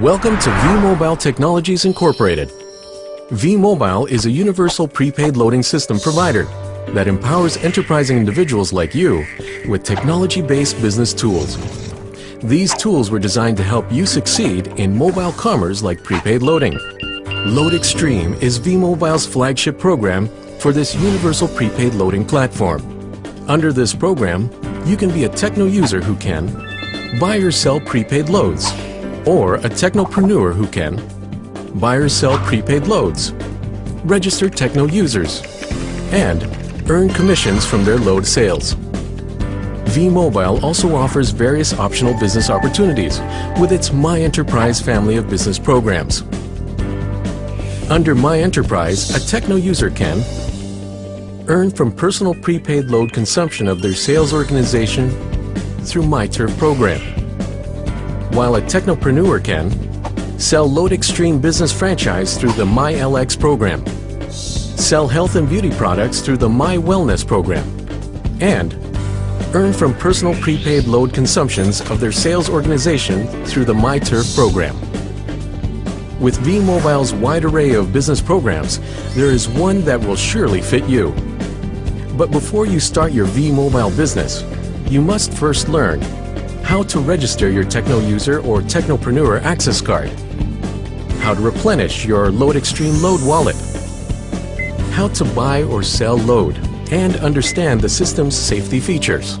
Welcome to V-Mobile Technologies Incorporated. V-Mobile is a universal prepaid loading system provider that empowers enterprising individuals like you with technology-based business tools. These tools were designed to help you succeed in mobile commerce like prepaid loading. Load Extreme is V-Mobile's flagship program for this universal prepaid loading platform. Under this program, you can be a techno user who can buy or sell prepaid loads, or a technopreneur who can buy or sell prepaid loads, register techno users, and earn commissions from their load sales. V-Mobile also offers various optional business opportunities with its My Enterprise family of business programs. Under My Enterprise, a techno user can earn from personal prepaid load consumption of their sales organization through MyTurf program, while a technopreneur can sell Load Extreme business franchise through the MyLX program, sell health and beauty products through the My Wellness program, and earn from personal prepaid load consumptions of their sales organization through the MyTurf program. With V-Mobile's wide array of business programs, there is one that will surely fit you. But before you start your V-Mobile business, you must first learn how to register your Techno User or Technopreneur access card, how to replenish your Load Extreme Load wallet, how to buy or sell load, and understand the system's safety features.